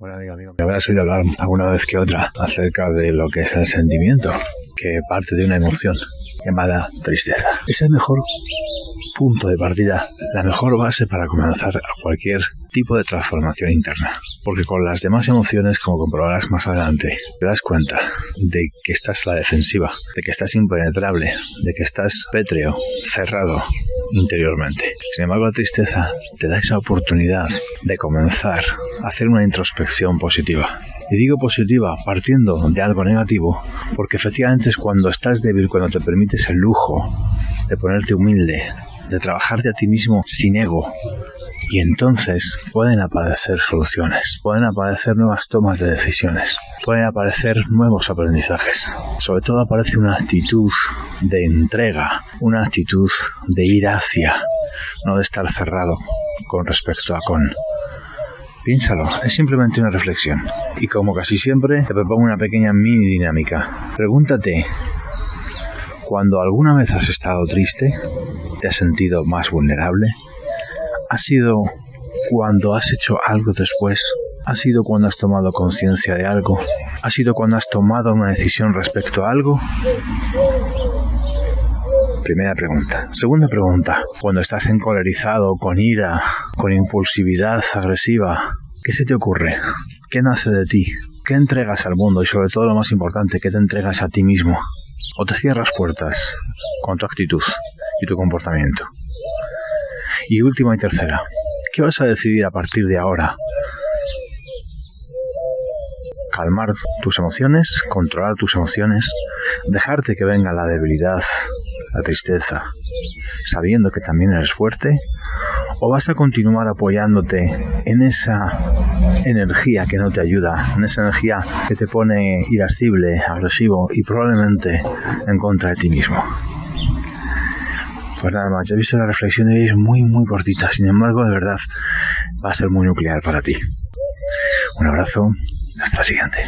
Bueno, amigo, amigo, me habrás oído hablar alguna vez que otra acerca de lo que es el sentimiento, que parte de una emoción llamada tristeza. Es el mejor punto de partida, la mejor base para comenzar cualquier tipo de transformación interna. Porque con las demás emociones, como comprobarás más adelante, te das cuenta de que estás a la defensiva, de que estás impenetrable, de que estás pétreo, cerrado interiormente. Sin embargo, la tristeza te da esa oportunidad de comenzar a hacer una introspección positiva. Y digo positiva partiendo de algo negativo, porque efectivamente es cuando estás débil, cuando te permites el lujo de ponerte humilde, de trabajarte a ti mismo sin ego. Y entonces pueden aparecer soluciones, pueden aparecer nuevas tomas de decisiones, pueden aparecer nuevos aprendizajes. Sobre todo aparece una actitud de entrega, una actitud de ir hacia, no de estar cerrado con respecto a con. Piénsalo, es simplemente una reflexión. Y como casi siempre, te propongo una pequeña mini dinámica. Pregúntate, cuando alguna vez has estado triste, te has sentido más vulnerable, ha sido cuando has hecho algo después, ha sido cuando has tomado conciencia de algo, ha sido cuando has tomado una decisión respecto a algo. Primera pregunta. Segunda pregunta. Cuando estás encolerizado, con ira, con impulsividad agresiva, ¿qué se te ocurre? ¿Qué nace de ti? ¿Qué entregas al mundo? Y sobre todo lo más importante, ¿qué te entregas a ti mismo? o te cierras puertas con tu actitud y tu comportamiento. Y última y tercera, ¿qué vas a decidir a partir de ahora? Calmar tus emociones, controlar tus emociones, dejarte que venga la debilidad, la tristeza, sabiendo que también eres fuerte, o vas a continuar apoyándote en esa energía que no te ayuda, en esa energía que te pone irascible, agresivo y probablemente en contra de ti mismo. Pues nada más, ya he visto la reflexión de hoy es muy muy cortita, sin embargo de verdad va a ser muy nuclear para ti. Un abrazo, hasta la siguiente.